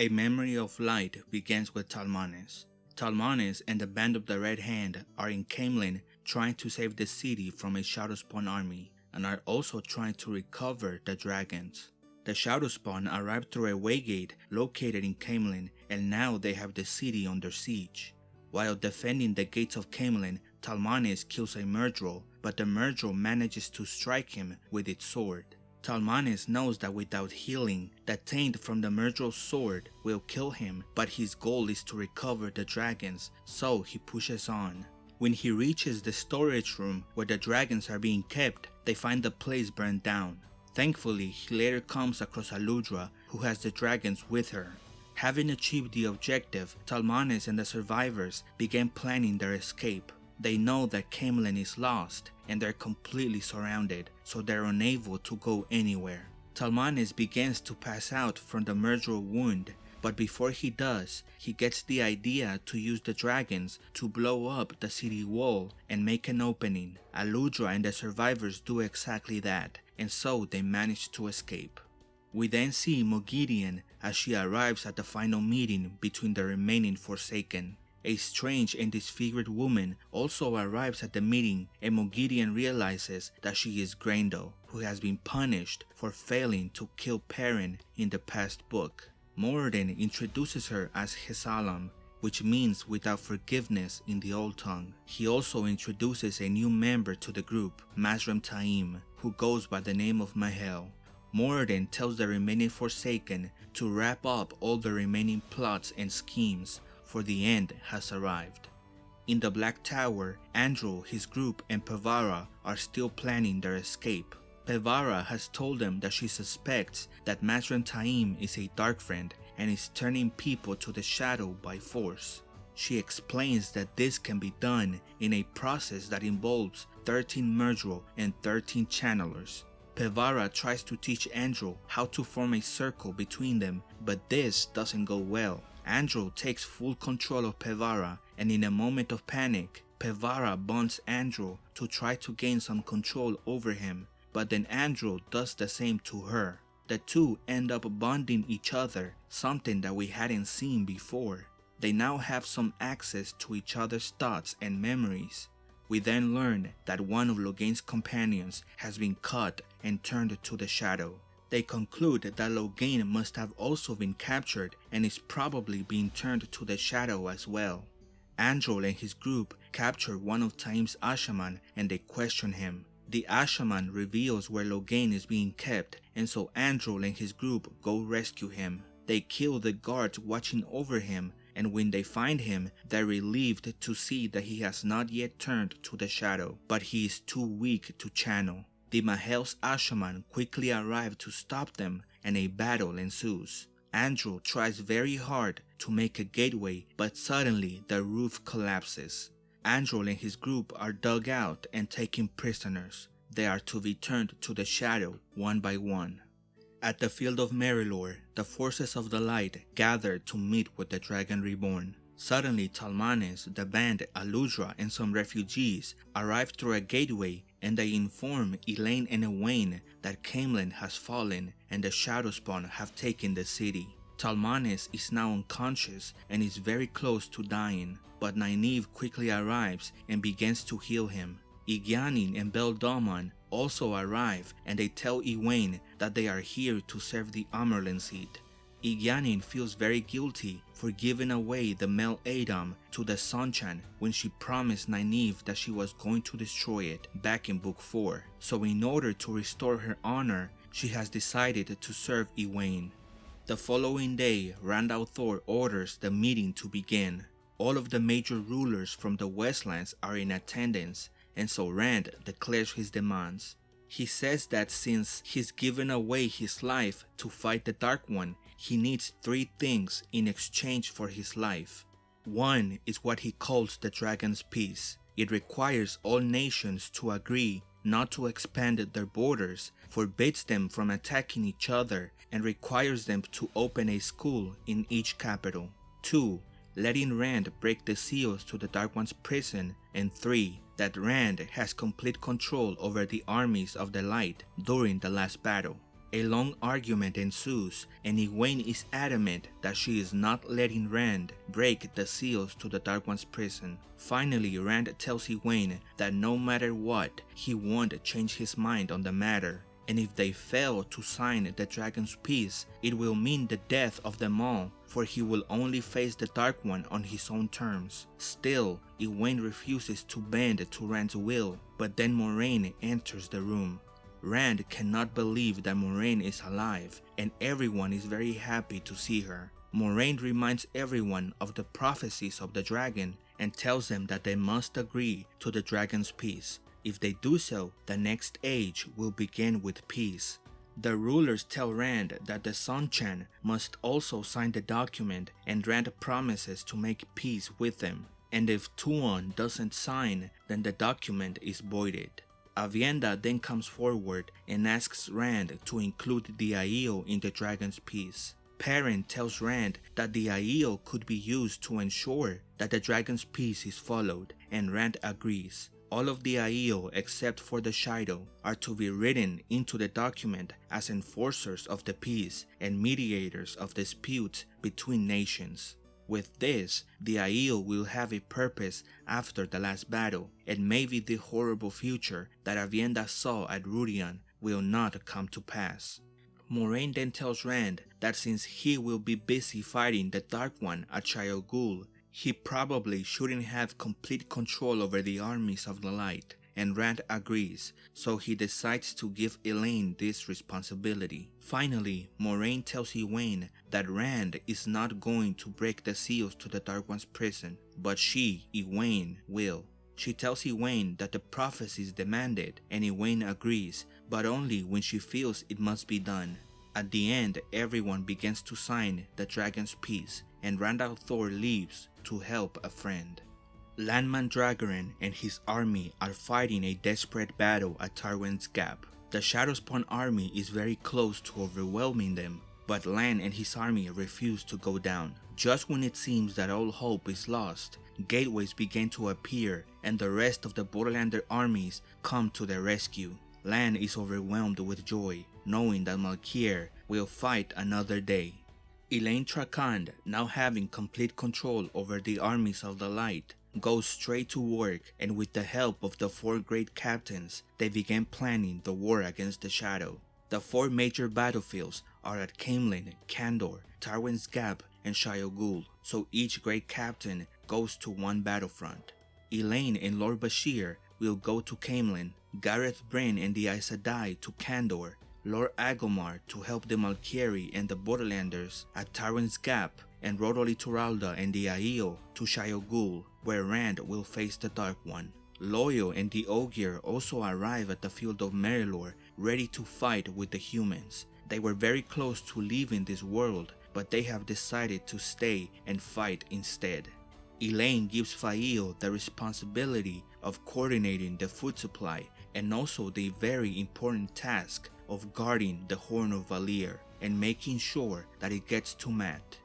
A Memory of Light begins with Talmanes. Talmanes and the Band of the Red Hand are in Caemlyn trying to save the city from a Shadowspawn army and are also trying to recover the dragons. The Shadowspawn arrived through a waygate located in Caemlyn and now they have the city under siege. While defending the gates of Caemlyn, Talmanes kills a Myrddraal, but the Myrddraal manages to strike him with its sword. Talmanes knows that without healing, the taint from the Myrddraal's sword will kill him, but his goal is to recover the dragons, so he pushes on. When he reaches the storage room where the dragons are being kept, they find the place burned down. Thankfully, he later comes across Aludra, who has the dragons with her. Having achieved the objective, Talmanes and the survivors begin planning their escape. They know that Caemlyn is lost and they're completely surrounded, so they're unable to go anywhere. Talmanes begins to pass out from the Myrddraal wound, but before he does, he gets the idea to use the dragons to blow up the city wall and make an opening. Aludra and the survivors do exactly that, and so they manage to escape. We then see Moghedien as she arrives at the final meeting between the remaining Forsaken. A strange and disfigured woman also arrives at the meeting and Moghedien realizes that she is Graendal, who has been punished for failing to kill Perrin in the past book. Moridin introduces her as Hessalam, which means without forgiveness in the old tongue. He also introduces a new member to the group, Mazrim Taim, who goes by the name of M'Hael. Moridin tells the remaining Forsaken to wrap up all the remaining plots and schemes for the end has arrived. In the Black Tower, Androl, his group, and Pevara are still planning their escape. Pevara has told them that she suspects that Mazrim Taim is a dark friend and is turning people to the shadow by force. She explains that this can be done in a process that involves 13 Myrddraal and 13 channelers. Pevara tries to teach Androl how to form a circle between them, but this doesn't go well. Androl takes full control of Pevara and in a moment of panic, Pevara bonds Androl to try to gain some control over him, but then Androl does the same to her. The two end up bonding each other, something that we hadn't seen before. They now have some access to each other's thoughts and memories. We then learn that one of Logain's companions has been cut and turned to the shadow. They conclude that Logain must have also been captured and is probably being turned to the shadow as well. Androl and his group capture one of Taim's Asha'man and they question him. The Asha'man reveals where Logain is being kept and so Androl and his group go rescue him. They kill the guards watching over him and when they find him, they're relieved to see that he has not yet turned to the shadow, but he is too weak to channel. The M'Hael's Asha'man quickly arrive to stop them and a battle ensues. Androl tries very hard to make a gateway but suddenly the roof collapses. Androl and his group are dug out and taken prisoners. They are to be turned to the shadow one by one. At the field of Merrilor, the forces of the light gather to meet with the Dragon Reborn. Suddenly Talmanes, the band, Aludra, and some refugees arrive through a gateway and they inform Elayne and Egwene that Caemlyn has fallen and the Shadowspawn have taken the city. Talmanes is now unconscious and is very close to dying, but Nynaeve quickly arrives and begins to heal him. Egeanin and Bayle Domon also arrive and they tell Egwene that they are here to serve the Amyrlin seat. Egeanin feels very guilty for giving away the male a'dam to the Seanchan when she promised Nynaeve that she was going to destroy it back in book 4. So in order to restore her honor, she has decided to serve Egwene. The following day, Rand al'Thor orders the meeting to begin. All of the major rulers from the Westlands are in attendance and so Rand declares his demands. He says that since he's given away his life to fight the Dark One, he needs three things in exchange for his life. One is what he calls the Dragon's Peace. It requires all nations to agree not to expand their borders, forbids them from attacking each other, and requires them to open a school in each capital. 2. Letting Rand break the seals to the Dark One's prison, and 3. That Rand has complete control over the armies of the light during the last battle. A long argument ensues, and Egwene is adamant that she is not letting Rand break the seals to the Dark One's prison. Finally, Rand tells Egwene that no matter what, he won't change his mind on the matter, and if they fail to sign the Dragon's Peace, it will mean the death of them all, for he will only face the Dark One on his own terms. Still, Egwene refuses to bend to Rand's will, but then Moiraine enters the room. Rand cannot believe that Moiraine is alive, and everyone is very happy to see her. Moiraine reminds everyone of the prophecies of the dragon and tells them that they must agree to the dragon's peace. If they do so, the next age will begin with peace. The rulers tell Rand that the Seanchan must also sign the document and Rand promises to make peace with them. And if Tuon doesn't sign, then the document is voided. Aviendha then comes forward and asks Rand to include the Aiel in the Dragon's Peace. Perrin tells Rand that the Aiel could be used to ensure that the Dragon's Peace is followed, and Rand agrees. All of the Aiel except for the Shaido are to be written into the document as enforcers of the peace and mediators of disputes between nations. With this, the Aiel will have a purpose after the last battle, and maybe the horrible future that Aviendha saw at Rhuidean will not come to pass. Moiraine then tells Rand that since he will be busy fighting the Dark One at Ghul, he probably shouldn't have complete control over the armies of the light, and Rand agrees, so he decides to give Elayne this responsibility. Finally, Moiraine tells Egwene that Rand is not going to break the seals to the Dark One's prison, but she, Egwene, will. She tells Egwene that the prophecies demand it, and Egwene agrees, but only when she feels it must be done. At the end, everyone begins to sign the Dragon's Peace, and Rand al'Thor leaves to help a friend. Lan Mandragoran and his army are fighting a desperate battle at Tarwin's Gap. The Shadowspawn army is very close to overwhelming them, but Lan and his army refuse to go down. Just when it seems that all hope is lost, gateways begin to appear and the rest of the Borderlander armies come to their rescue. Lan is overwhelmed with joy, knowing that Malkier will fight another day. Elayne Trakand, now having complete control over the armies of the light, goes straight to work and with the help of the four great captains, they begin planning the war against the Shadow. The four major battlefields are at Caemlyn, Kandor, Tarwin's Gap, and Shayol Ghul, so each great captain goes to one battlefront. Elayne and Lord Bashere will go to Caemlyn, Gareth Bryn and the Aes Sedai to Kandor, Lord Agelmar to help the Malkieri and the Borderlanders at Tarwin's Gap, and Rodel Ituralde and the Aiel to Shayol Ghul, where Rand will face the Dark One. Loial and the Ogier also arrive at the field of Merrilor, ready to fight with the humans. They were very close to leaving this world, but they have decided to stay and fight instead. Elayne gives Faile the responsibility of coordinating the food supply and also the very important task of guarding the Horn of Valere and making sure that it gets to Mat.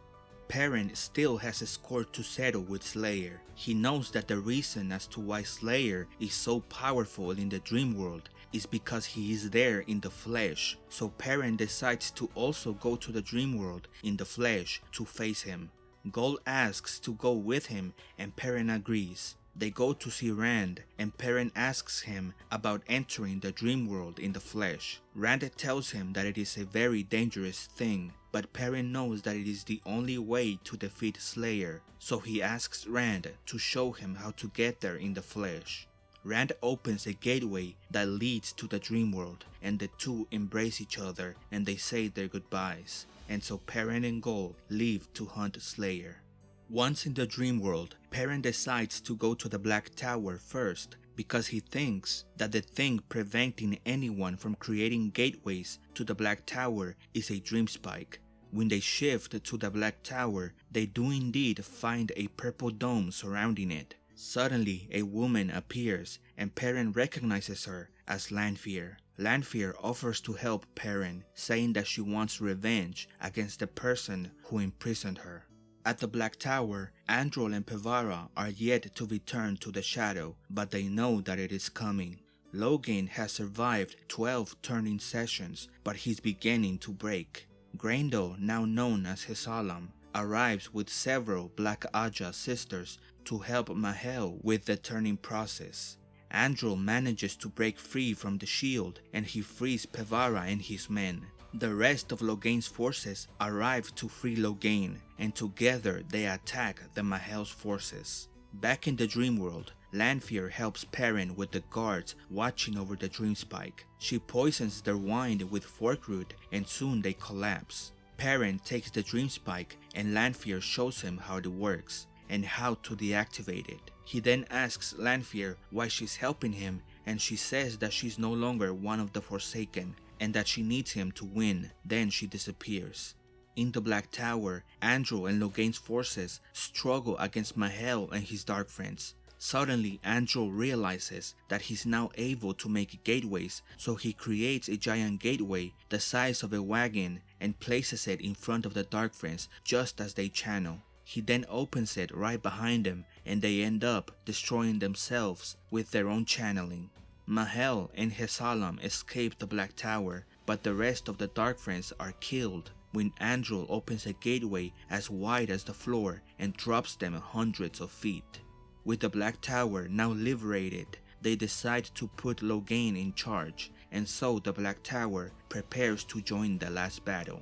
Perrin still has a score to settle with Slayer. He knows that the reason as to why Slayer is so powerful in the dream world is because he is there in the flesh, so Perrin decides to also go to the dream world in the flesh to face him. Gaul asks to go with him and Perrin agrees. They go to see Rand and Perrin asks him about entering the dream world in the flesh. Rand tells him that it is a very dangerous thing, but Perrin knows that it is the only way to defeat Slayer, so he asks Rand to show him how to get there in the flesh. Rand opens a gateway that leads to the dream world and the two embrace each other and they say their goodbyes. And so Perrin and Gaul leave to hunt Slayer. Once in the dream world, Perrin decides to go to the Black Tower first because he thinks that the thing preventing anyone from creating gateways to the Black Tower is a dream spike. When they shift to the Black Tower, they do indeed find a purple dome surrounding it. Suddenly, a woman appears and Perrin recognizes her as Lanfear. Lanfear offers to help Perrin, saying that she wants revenge against the person who imprisoned her. At the Black Tower, Androl and Pevara are yet to return to the Shadow, but they know that it is coming. Logain has survived 12 turning sessions, but he's beginning to break. Graendal, now known as Hessalam, arrives with several Black Ajah sisters to help M'Hael with the turning process. Androl manages to break free from the shield and he frees Pevara and his men. The rest of Logain's forces arrive to free Logain and together they attack the M'Hael's forces. Back in the dream world, Lanfear helps Perrin with the guards watching over the dream spike. She poisons their wine with forkroot and soon they collapse. Perrin takes the dream spike and Lanfear shows him how it works and how to deactivate it. He then asks Lanfear why she's helping him and she says that she's no longer one of the Forsaken and that she needs him to win. Then she disappears. In the Black Tower, Androl and Logain's forces struggle against M'Hael and his dark friends. Suddenly, Androl realizes that he's now able to make gateways, so he creates a giant gateway the size of a wagon and places it in front of the Dark Friends just as they channel. He then opens it right behind them and they end up destroying themselves with their own channeling. M'Hael and Hessalam escape the Black Tower, but the rest of the Dark Friends are killed when Androl opens a gateway as wide as the floor and drops them hundreds of feet. With the Black Tower now liberated, they decide to put Logain in charge, and so the Black Tower prepares to join the last battle.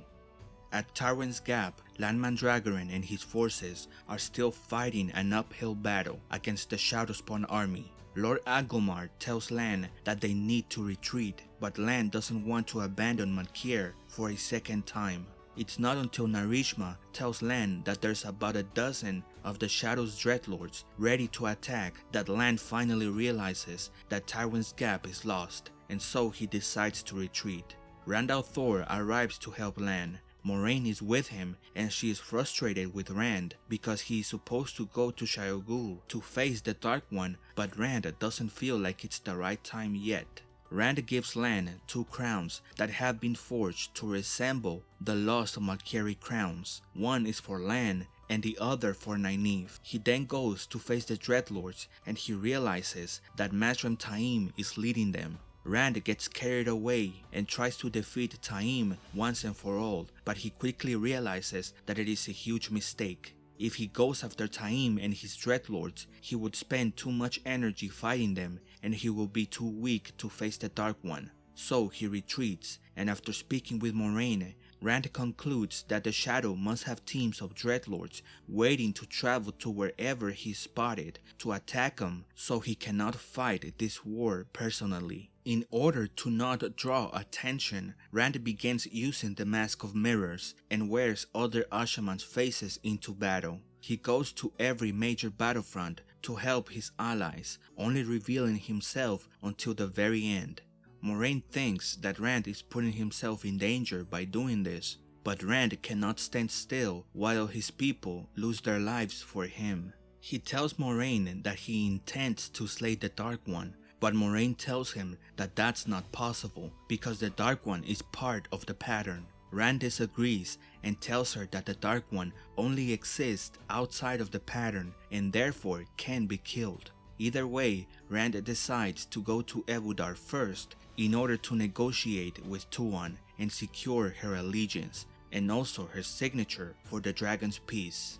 At Tarwin's Gap, Lan Mandragoran and his forces are still fighting an uphill battle against the Shadowspawn army. Lord Agelmar tells Lan that they need to retreat, but Lan doesn't want to abandon Malkier for a second time. It's not until Narishma tells Lan that there's about a dozen of the Shadow's Dreadlords ready to attack that Lan finally realizes that Tarwin's Gap is lost, and so he decides to retreat. Rand al'Thor arrives to help Lan, Moiraine is with him and she is frustrated with Rand because he is supposed to go to Shayol to face the Dark One but Rand doesn't feel like it's the right time yet. Rand gives Lan two crowns that have been forged to resemble the lost Malkieri crowns. One is for Lan and the other for Nynaeve. He then goes to face the Dreadlords and he realizes that Mazrim Taim is leading them. Rand gets carried away and tries to defeat Taim once and for all, but he quickly realizes that it is a huge mistake. If he goes after Taim and his Dreadlords, he would spend too much energy fighting them and he will be too weak to face the Dark One. So he retreats, and after speaking with Moiraine, Rand concludes that the Shadow must have teams of Dreadlords waiting to travel to wherever he's spotted to attack him so he cannot fight this war personally. In order to not draw attention, Rand begins using the Mask of Mirrors and wears other Asha'man's faces into battle. He goes to every major battlefront to help his allies, only revealing himself until the very end. Moiraine thinks that Rand is putting himself in danger by doing this, but Rand cannot stand still while his people lose their lives for him. He tells Moiraine that he intends to slay the Dark One, but Moiraine tells him that that's not possible because the Dark One is part of the pattern. Rand disagrees and tells her that the Dark One only exists outside of the pattern and therefore can be killed. Either way, Rand decides to go to Ebou Dar first in order to negotiate with Tuon and secure her allegiance and also her signature for the Dragon's Peace.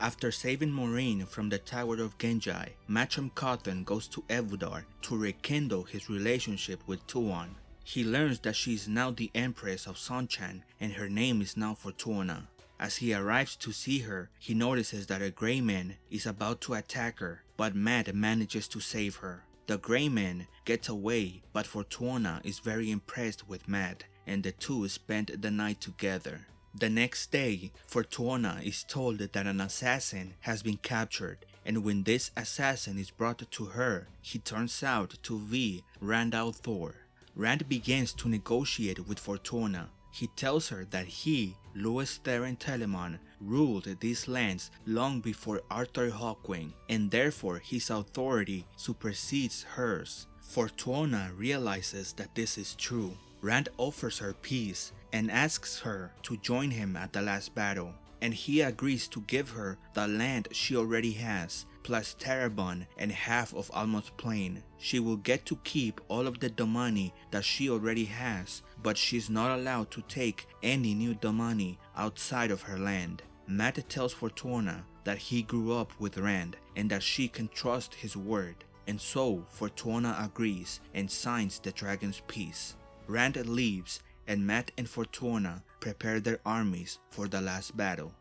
After saving Moiraine from the Tower of Ghenjei, Matrim Cauthon goes to Ebou Dar to rekindle his relationship with Tuon. He learns that she is now the Empress of Seanchan and her name is now Fortuona. As he arrives to see her, he notices that a Grey Man is about to attack her, but Mat manages to save her. The Grey Man gets away, but Fortuona is very impressed with Mat, and the two spend the night together. The next day, Fortuona is told that an assassin has been captured and when this assassin is brought to her, he turns out to be Randall al'Thor. Rand begins to negotiate with Fortuona. He tells her that he, Lews Therin Telamon, ruled these lands long before Arthur Hawkwing, and therefore his authority supersedes hers. Fortuona realizes that this is true. Rand offers her peace and asks her to join him at the last battle. and he agrees to give her the land she already has, plus Tarabon and half of Almoth Plain. She will get to keep all of the damane that she already has, but she's not allowed to take any new damane outside of her land. Mat tells Fortuona that he grew up with Rand and that she can trust his word, and so Fortuona agrees and signs the dragon's peace. Rand leaves and Mat and Fortuona prepare their armies for the last battle.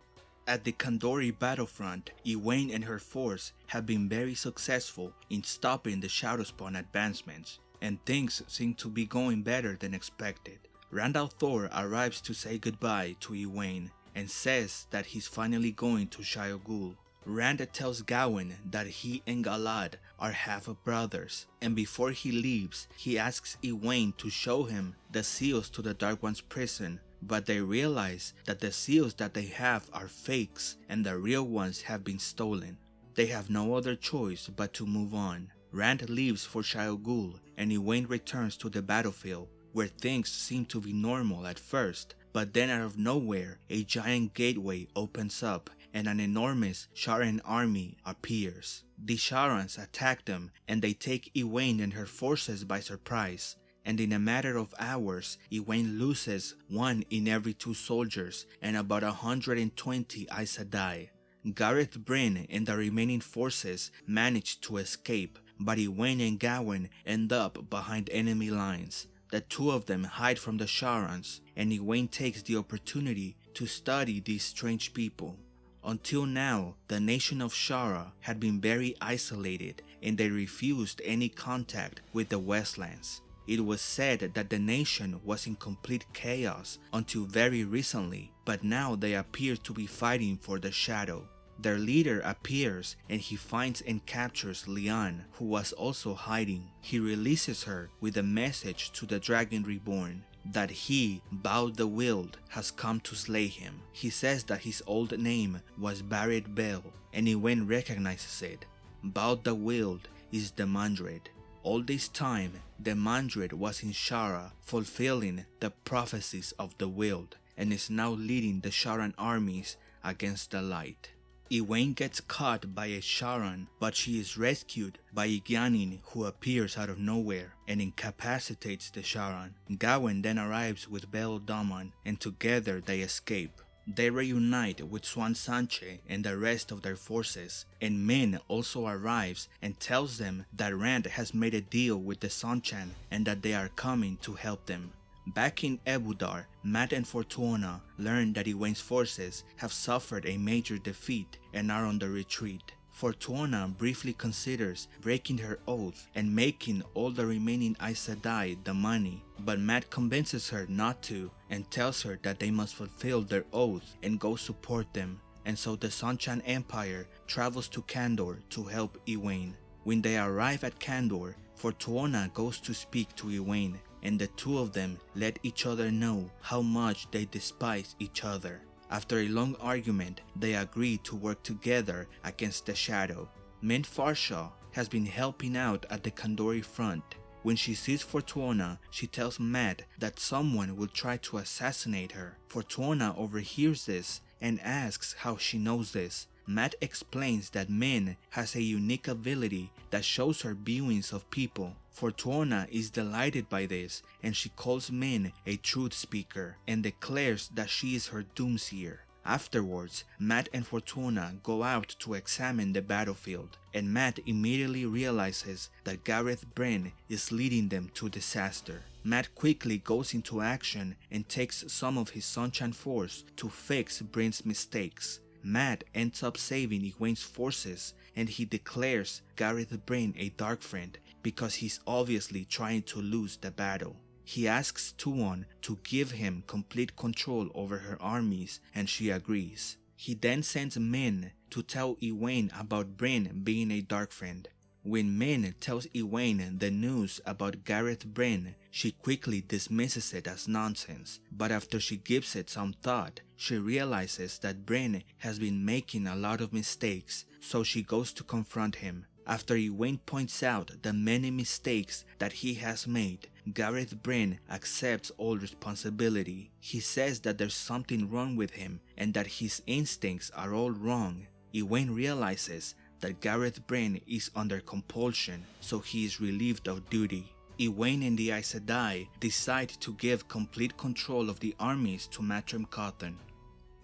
At the Kandori battlefront, Egwene and her force have been very successful in stopping the Shadowspawn advancements, and things seem to be going better than expected. Rand al'Thor arrives to say goodbye to Egwene and says that he's finally going to Ghul. Rand tells Gawyn that he and Galad are half a brothers, and before he leaves, he asks Egwene to show him the seals to the Dark One's prison but they realize that the seals that they have are fakes and the real ones have been stolen. They have no other choice but to move on. Rand leaves for Ghul and Egwene returns to the battlefield where things seem to be normal at first, but then out of nowhere a giant gateway opens up and an enormous Sharan army appears. The Sharans attack them and they take Egwene and her forces by surprise and in a matter of hours, Egwene loses one in every two soldiers and about 120 Aes Sedai. Gareth Bryn and the remaining forces manage to escape, but Egwene and Gawyn end up behind enemy lines. The two of them hide from the Sharans, and Egwene takes the opportunity to study these strange people. Until now, the nation of Shara had been very isolated and they refused any contact with the Westlands. It was said that the nation was in complete chaos until very recently, but now they appear to be fighting for the shadow. Their leader appears and he finds and captures Lian, who was also hiding. He releases her with a message to the Dragon Reborn that he, Bao the Wyld, has come to slay him. He says that his old name was Barid Bel, and Egwene recognizes it. Bao the Wyld is Demandred, all this time, Demandred was in Shara, fulfilling the prophecies of the Wyld, and is now leading the Sharan armies against the light. Egwene gets caught by a Sharan, but she is rescued by Egeanin who appears out of nowhere and incapacitates the Sharan. Gawyn then arrives with Bayle Domon and together they escape. They reunite with Siuan Sanche and the rest of their forces, and Min also arrives and tells them that Rand has made a deal with the Seanchan and that they are coming to help them. Back in Ebou Dar, Mat and Fortuona learn that Egwene's forces have suffered a major defeat and are on the retreat. Fortuona briefly considers breaking her oath and making all the remaining Aes Sedai damane, but Mat convinces her not to and tells her that they must fulfill their oath and go support them, and so the Seanchan Empire travels to Kandor to help Egwene. When they arrive at Kandor, Fortuona goes to speak to Egwene, and the two of them let each other know how much they despise each other. After a long argument, they agree to work together against the Shadow. Min Farshaw has been helping out at the Kandori front. When she sees Fortuona, she tells Mat that someone will try to assassinate her. Fortuona overhears this and asks how she knows this. Mat explains that Min has a unique ability that shows her viewings of people. Fortuona is delighted by this and she calls Min a truth speaker and declares that she is her doomseer. Afterwards, Mat and Fortuona go out to examine the battlefield, and Mat immediately realizes that Gareth Bryn is leading them to disaster. Mat quickly goes into action and takes some of his Seanchan force to fix Bryn's mistakes. Mat ends up saving Egwene's forces and he declares Gareth Bryn a dark friend because he's obviously trying to lose the battle. He asks Tuon to give him complete control over her armies and she agrees. He then sends Min to tell Egwene about Bryn being a dark friend. When Min tells Egwene the news about Gareth Bryn, she quickly dismisses it as nonsense, but after she gives it some thought, she realizes that Bryn has been making a lot of mistakes, so she goes to confront him. After Egwene points out the many mistakes that he has made, Gareth Bryn accepts all responsibility. He says that there's something wrong with him and that his instincts are all wrong. Egwene realizes that Gareth Bryn is under compulsion, so he is relieved of duty. Egwene and the Aes Sedai decide to give complete control of the armies to Matrim Cauthon.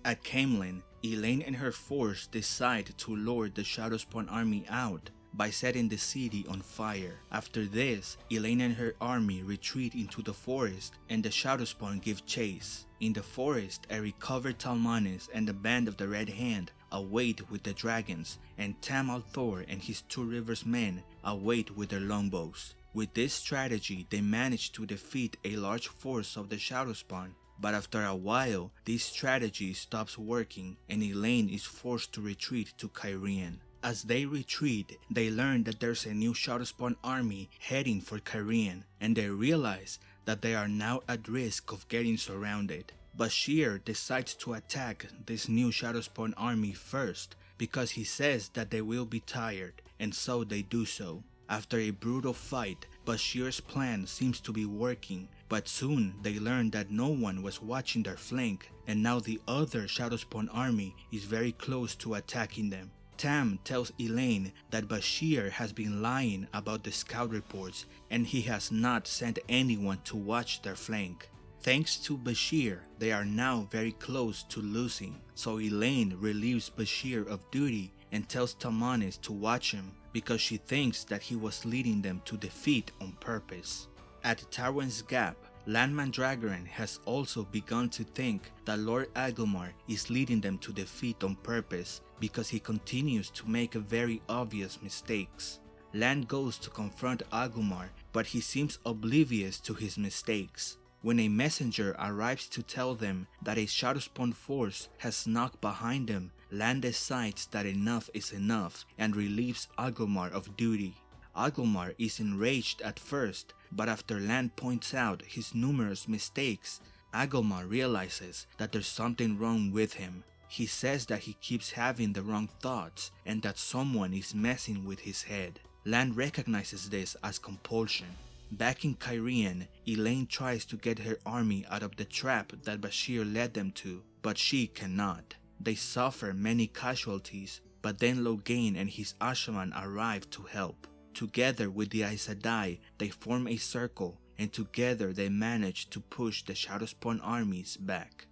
At Caemlyn, Elayne and her force decide to lure the Shadowspawn army out by setting the city on fire. After this, Elayne and her army retreat into the forest and the Shadowspawn give chase. In the forest, a recovered Talmanes and the band of the Red Hand await with the dragons, and Tam al'Thor and his Two Rivers men await with their longbows. With this strategy, they manage to defeat a large force of the Shadowspawn, but after a while, this strategy stops working and Elayne is forced to retreat to Cairhien. As they retreat, they learn that there's a new Shadowspawn army heading for Cairhien, and they realize that they are now at risk of getting surrounded. Bashere decides to attack this new Shadowspawn army first because he says that they will be tired, and so they do so. After a brutal fight, Bashere's plan seems to be working, but soon they learn that no one was watching their flank, and now the other Shadowspawn army is very close to attacking them. Tam tells Elayne that Bashere has been lying about the scout reports and he has not sent anyone to watch their flank. Thanks to Bashere, they are now very close to losing, so Elayne relieves Bashere of duty and tells Talmanes to watch him because she thinks that he was leading them to defeat on purpose. At Tarwin's Gap, Lan Mandragoran has also begun to think that Lord Agelmar is leading them to defeat on purpose because he continues to make very obvious mistakes. Lan goes to confront Agelmar, but he seems oblivious to his mistakes. When a messenger arrives to tell them that a Shadowspawn force has snuck behind them, Lan decides that enough is enough and relieves Agelmar of duty. Agelmar is enraged at first, but after Lan points out his numerous mistakes, Agelmar realizes that there's something wrong with him. He says that he keeps having the wrong thoughts and that someone is messing with his head. Lan recognizes this as compulsion. Back in Cairhien, Elayne tries to get her army out of the trap that Bashere led them to, but she cannot. They suffer many casualties, but then Logain and his Asha'man arrive to help. Together with the Aes Sedai, they form a circle and together they manage to push the Shadowspawn armies back.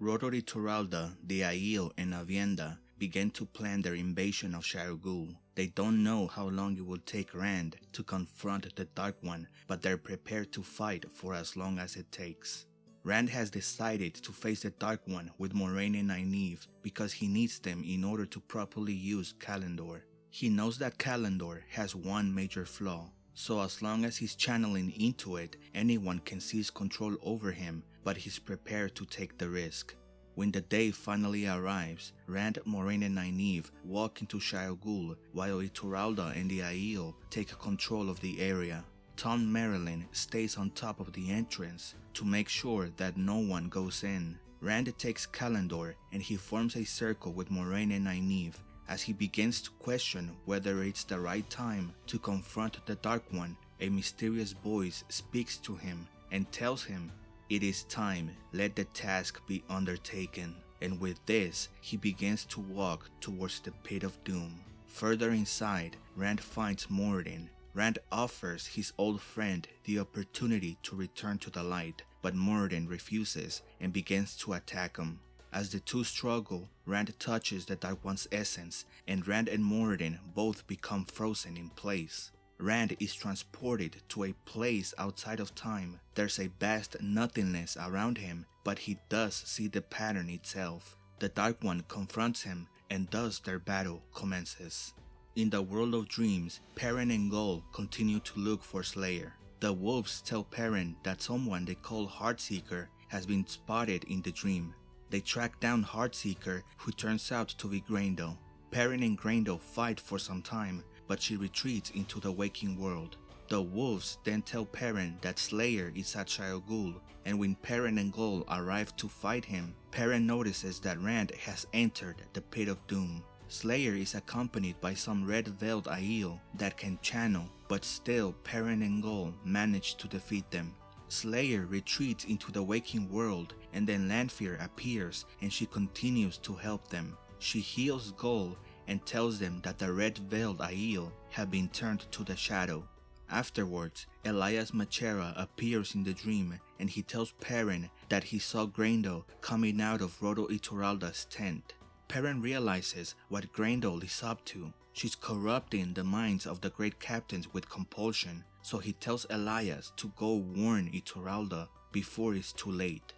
Rodel Ituralde, the Aiel, and Aviendha begin to plan their invasion of Shayol Ghul. They don't know how long it will take Rand to confront the Dark One, but they're prepared to fight for as long as it takes. Rand has decided to face the Dark One with Moiraine and Nynaeve because he needs them in order to properly use Callandor. He knows that Callandor has one major flaw, so as long as he's channeling into it, anyone can seize control over him, but he's prepared to take the risk. When the day finally arrives, Rand, Moiraine, and Nynaeve walk into Ghul while Ituralde and the Aiel take control of the area. Thom Merrilin stays on top of the entrance to make sure that no one goes in. Rand takes Callandor and he forms a circle with Moiraine and Nynaeve as he begins to question whether it's the right time to confront the Dark One. A mysterious voice speaks to him and tells him, It is time, let the task be undertaken. And with this, he begins to walk towards the pit of doom. Further inside, Rand finds Moridin Rand offers his old friend the opportunity to return to the light, but Moridin refuses and begins to attack him. As the two struggle, Rand touches the Dark One's essence, and Rand and Moridin both become frozen in place. Rand is transported to a place outside of time. There's a vast nothingness around him, but he does see the pattern itself. The Dark One confronts him, and thus their battle commences. In the world of dreams, Perrin and Gaul continue to look for Slayer. The wolves tell Perrin that someone they call Heartseeker has been spotted in the dream. They track down Heartseeker, who turns out to be Graendal. Perrin and Graendal fight for some time, but she retreats into the waking world. The wolves then tell Perrin that Slayer is at Shayol Ghul, and when Perrin and Gaul arrive to fight him, Perrin notices that Rand has entered the Pit of Doom. Slayer is accompanied by some red-veiled Aiel that can channel, but still Perrin and Gaul manage to defeat them. Slayer retreats into the waking world and then Lanfear appears and she continues to help them. She heals Gaul and tells them that the red veiled Aiel have been turned to the shadow. Afterwards, Elyas Machera appears in the dream and he tells Perrin that he saw Graendal coming out of Rodel Ituralde's tent. Perrin realizes what Graendal is up to. She's corrupting the minds of the great captains with compulsion, so he tells Elias to go warn Ituralda before it's too late.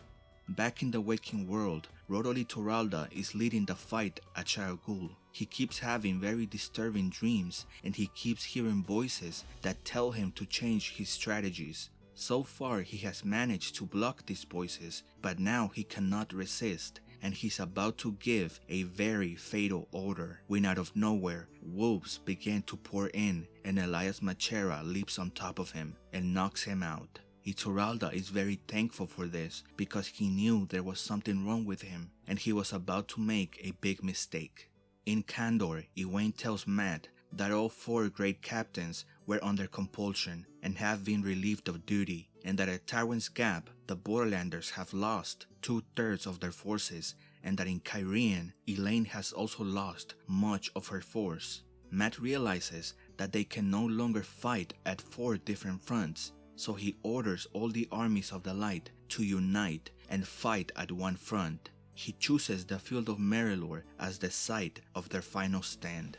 Back in the waking world, Rodel Ituralde is leading the fight at Shayol He keeps having very disturbing dreams and he keeps hearing voices that tell him to change his strategies. So far he has managed to block these voices, but now he cannot resist and he's about to give a very fatal order when out of nowhere wolves begin to pour in and Elyas Machera leaps on top of him and knocks him out. Ituralde is very thankful for this because he knew there was something wrong with him and he was about to make a big mistake. In Kandor, Egwene tells Mat that all four great captains were under compulsion and have been relieved of duty and that at Tarwin's Gap the Borderlanders have lost two-thirds of their forces and that in Cairhien, Elayne has also lost much of her force. Mat realizes that they can no longer fight at four different fronts so he orders all the armies of the light to unite and fight at one front. He chooses the field of Merrilor as the site of their final stand.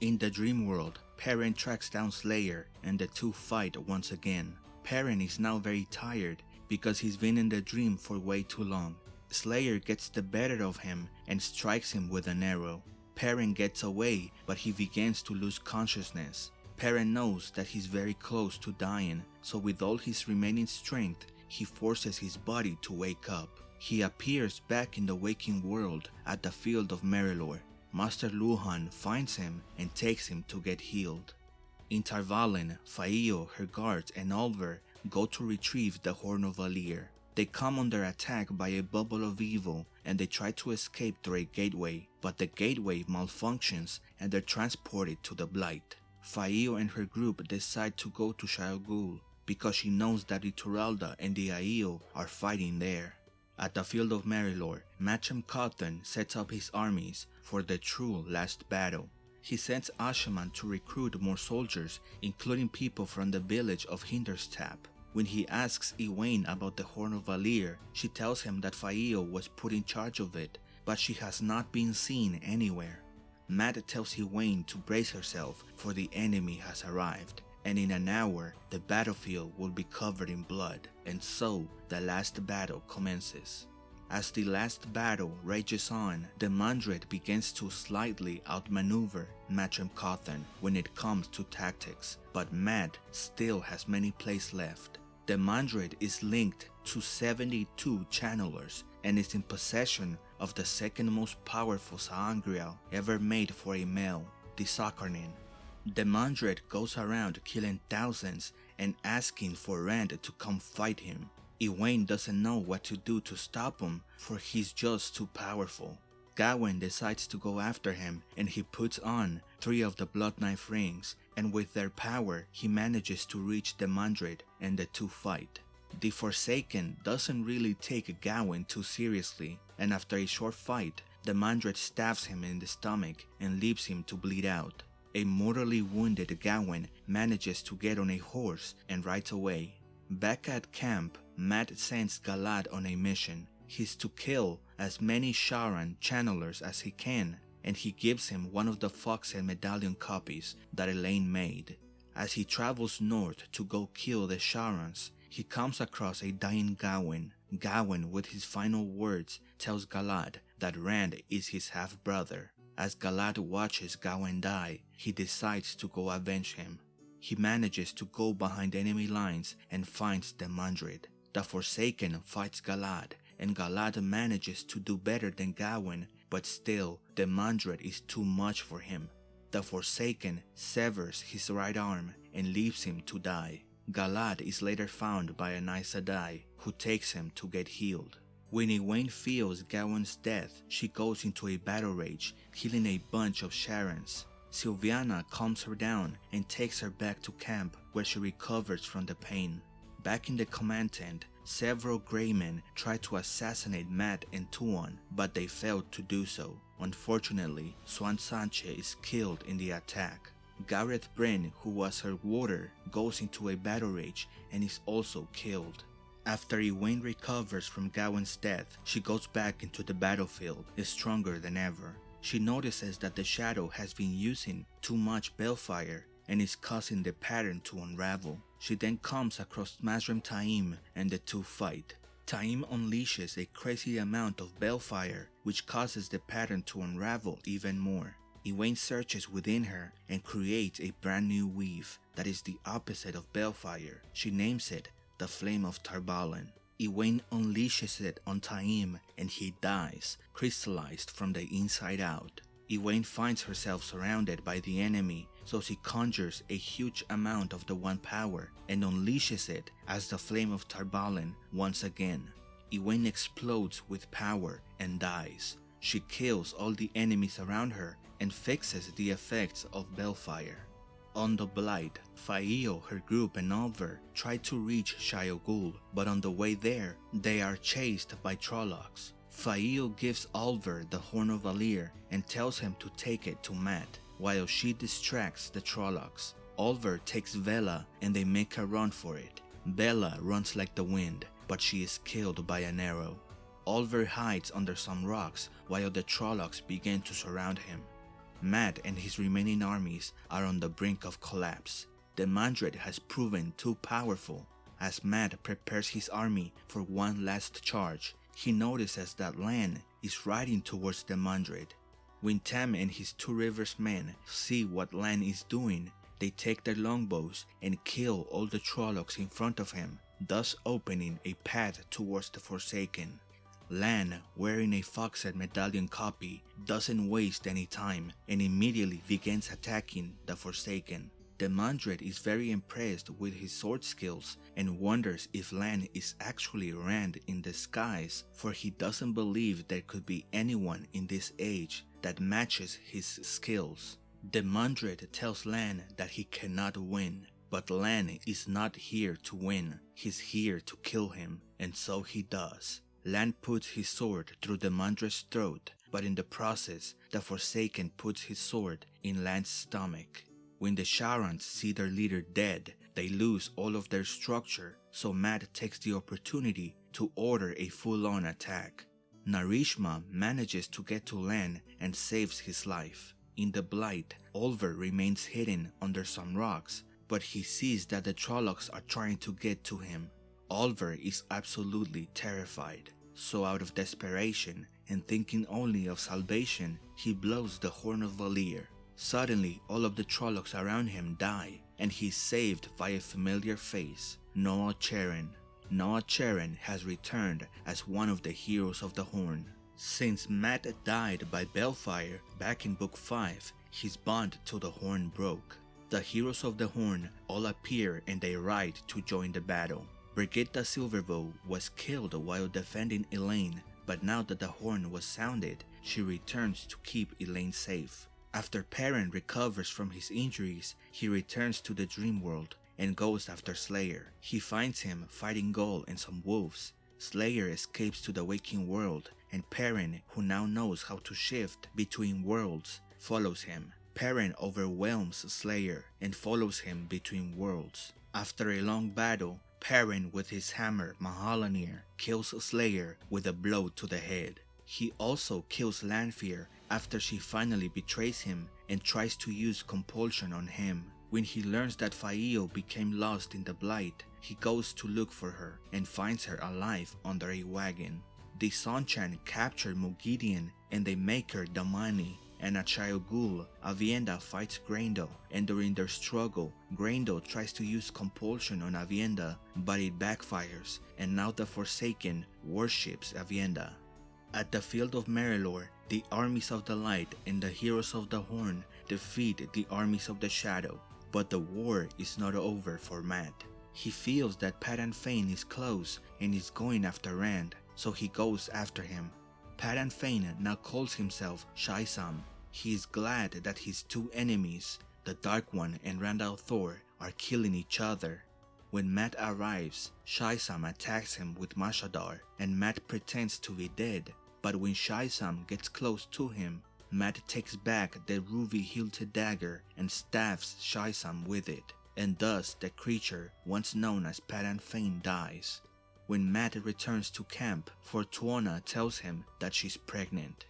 In the dream world, Perrin tracks down Slayer and the two fight once again. Perrin is now very tired because he's been in the dream for way too long. Slayer gets the better of him and strikes him with an arrow. Perrin gets away but he begins to lose consciousness. Perrin knows that he's very close to dying, so with all his remaining strength, he forces his body to wake up. He appears back in the waking world at the field of Merrilor. Master Luhhan finds him and takes him to get healed. In Tar Valon, Faile, her guards, and Olver go to retrieve the Horn of Valere. They come under attack by a bubble of evil and they try to escape through a gateway, but the gateway malfunctions and they're transported to the Blight. Faile and her group decide to go to Shayol Ghul because she knows that Ituralde and the Aiel are fighting there. At the field of Merrilor, Matrim Cauthon sets up his armies for the true last battle. He sends Asha'man to recruit more soldiers, including people from the village of Hinderstap. When he asks Egwene about the Horn of Valere, she tells him that Faile was put in charge of it, but she has not been seen anywhere. Mat tells Egwene to brace herself for the enemy has arrived and in an hour the battlefield will be covered in blood and so the last battle commences. As the last battle rages on, Demandred begins to slightly outmaneuver Matrim Cauthon when it comes to tactics, but Mat still has many plays left. Demandred is linked to 72 channelers and is in possession of the second most powerful sa'angreal ever made for a male, the Sakarnen. The Mandred goes around killing thousands and asking for Rand to come fight him. Egwene doesn't know what to do to stop him for he's just too powerful. Gawyn decides to go after him and he puts on three of the Blood Knife rings and with their power he manages to reach Demandred and the two fight. The Forsaken doesn't really take Gawyn too seriously and after a short fight, Demandred stabs him in the stomach and leaves him to bleed out. A mortally wounded Gawyn manages to get on a horse and rides away. Back at camp, Mat sends Galad on a mission. He's to kill as many Sharan channelers as he can, and he gives him one of the Foxhead medallion copies that Elayne made. As he travels north to go kill the Sharans, he comes across a dying Gawyn. Gawyn, with his final words, tells Galad that Rand is his half-brother. As Galad watches Gawyn die, he decides to go avenge him. He manages to go behind enemy lines and finds Demandred. The Forsaken fights Galad, and Galad manages to do better than Gawyn, but still, Demandred is too much for him. The Forsaken severs his right arm and leaves him to die. Galad is later found by an Sedai, who takes him to get healed. When Egwene feels Gawyn's death, she goes into a battle rage, killing a bunch of Sharans. Silviana calms her down and takes her back to camp where she recovers from the pain. Back in the command tent, several Greymen try to assassinate Mat and Tuon, but they failed to do so. Unfortunately, Siuan Sanche is killed in the attack. Gareth Bryn, who was her warder, goes into a battle rage and is also killed. After Egwene recovers from Gawyn's death, she goes back into the battlefield, stronger than ever. She notices that the Shadow has been using too much balefire and is causing the pattern to unravel. She then comes across Mazrim Taim and the two fight. Taim unleashes a crazy amount of balefire which causes the pattern to unravel even more. Egwene searches within her and creates a brand new weave that is the opposite of balefire. She names it the Flame of Tar Valon. Egwene unleashes it on Taim and he dies, crystallized from the inside out. Egwene finds herself surrounded by the enemy, so she conjures a huge amount of the One Power and unleashes it as the Flame of Tar Valon once again. Egwene explodes with power and dies. She kills all the enemies around her and fixes the effects of Balefire. On the Blight, Faile, her group and Olver try to reach Shayol Ghul, but on the way there, they are chased by Trollocs. Faile gives Olver the Horn of Valere and tells him to take it to Mat, while she distracts the Trollocs. Olver takes Bela and they make a run for it. Bela runs like the wind, but she is killed by an arrow. Olver hides under some rocks while the Trollocs begin to surround him. Mat and his remaining armies are on the brink of collapse. Demandred has proven too powerful. As Mat prepares his army for one last charge, he notices that Lan is riding towards Demandred. When Tam and his two rivers men see what Lan is doing, they take their longbows and kill all the Trollocs in front of him, thus opening a path towards the Forsaken. Lan, wearing a Foxhead medallion copy, doesn't waste any time and immediately begins attacking the Forsaken. Demandred is very impressed with his sword skills and wonders if Lan is actually Rand in disguise for he doesn't believe there could be anyone in this age that matches his skills. Demandred tells Lan that he cannot win, but Lan is not here to win, he's here to kill him, and so he does. Lan puts his sword through Demandred's throat, but in the process, the Forsaken puts his sword in Lan's stomach. When the Sharans see their leader dead, they lose all of their structure, so Mat takes the opportunity to order a full-on attack. Narishma manages to get to Lan and saves his life. In the Blight, Olver remains hidden under some rocks, but he sees that the Trollocs are trying to get to him. Olver is absolutely terrified, so out of desperation and thinking only of salvation, he blows the Horn of Valere. Suddenly, all of the Trollocs around him die, and he's saved by a familiar face, Noal Charin. Noah has returned as one of the heroes of the Horn. Since Mat died by Balefire back in Book 5, his bond to the Horn broke. The heroes of the Horn all appear and they ride to join the battle. Birgitte Silverbow was killed while defending Elayne, but now that the horn was sounded, she returns to keep Elayne safe. After Perrin recovers from his injuries, he returns to the dream world and goes after Slayer. He finds him fighting Gaul and some wolves. Slayer escapes to the waking world and Perrin, who now knows how to shift between worlds, follows him. Perrin overwhelms Slayer and follows him between worlds. After a long battle, Perrin with his hammer Mah'alleinir kills Slayer with a blow to the head. He also kills Lanfear after she finally betrays him and tries to use compulsion on him. When he learns that Faile became lost in the Blight, he goes to look for her and finds her alive under a wagon. The Seanchan capture Moghedien and they make her damane and Ghul, Aviendha fights Graendal, and during their struggle, Graendal tries to use compulsion on Aviendha, but it backfires, and now the Forsaken worships Aviendha. At the field of Merrilor, the armies of the light and the heroes of the horn defeat the armies of the shadow, but the war is not over for Mat. He feels that Padan Fain is close and is going after Rand, so he goes after him. Padan Fain now calls himself Shaisam. He is glad that his two enemies, the Dark One and Rand Thor, are killing each other. When Mat arrives, Shaisam attacks him with Mashadar and Mat pretends to be dead. But when Shaisam gets close to him, Mat takes back the ruby-hilted dagger and stabs Shaisam with it, and thus the creature once known as Padan Fain dies. When Mat returns to camp, Fortuona tells him that she's pregnant.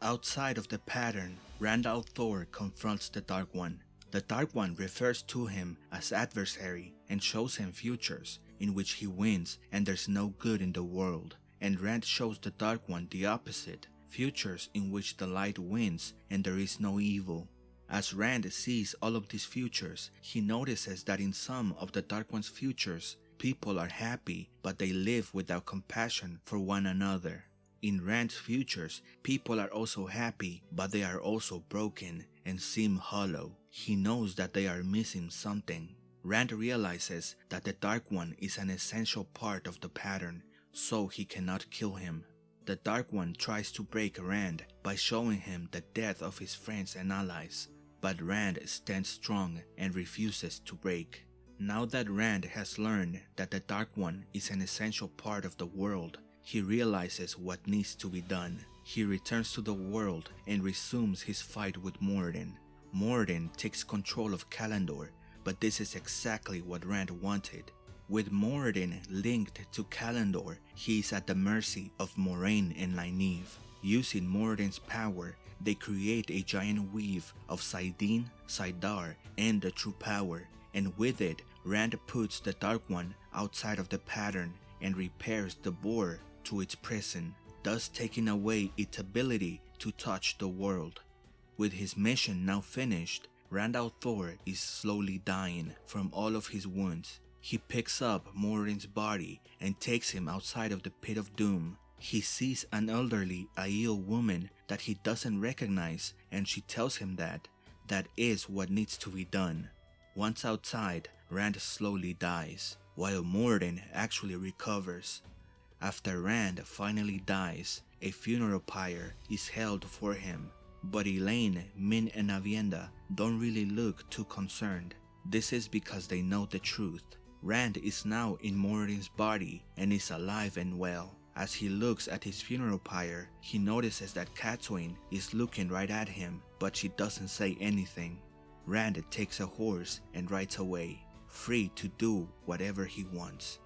Outside of the pattern, Rand al'Thor confronts the Dark One. The Dark One refers to him as adversary and shows him futures in which he wins and there's no good in the world. And Rand shows the Dark One the opposite, futures in which the light wins and there is no evil. As Rand sees all of these futures, he notices that in some of the Dark One's futures, people are happy, but they live without compassion for one another. In Rand's futures, people are also happy, but they are also broken and seem hollow. He knows that they are missing something. Rand realizes that the Dark One is an essential part of the pattern, so he cannot kill him. The Dark One tries to break Rand by showing him the death of his friends and allies, but Rand stands strong and refuses to break. Now that Rand has learned that the Dark One is an essential part of the world, he realizes what needs to be done. He returns to the world and resumes his fight with Moridin. Moridin takes control of Callandor, but this is exactly what Rand wanted. With Moridin linked to Callandor, he is at the mercy of Moiraine and Nynaeve. Using Moridin's power, they create a giant weave of saidin, saidar, and the true power, and with it, Rand puts the Dark One outside of the pattern and repairs the Bore to its prison, thus taking away its ability to touch the world. With his mission now finished, Rand al'Thor is slowly dying from all of his wounds. He picks up Moridin's body and takes him outside of the pit of doom. He sees an elderly Aiel woman that he doesn't recognize and she tells him that that is what needs to be done. Once outside, Rand slowly dies, while Moridin actually recovers. After Rand finally dies, a funeral pyre is held for him, but Elayne, Min and Aviendha don't really look too concerned. This is because they know the truth. Rand is now in Moridin's body and is alive and well. As he looks at his funeral pyre, he notices that Cadsuane is looking right at him, but she doesn't say anything. Rand takes a horse and rides away, free to do whatever he wants.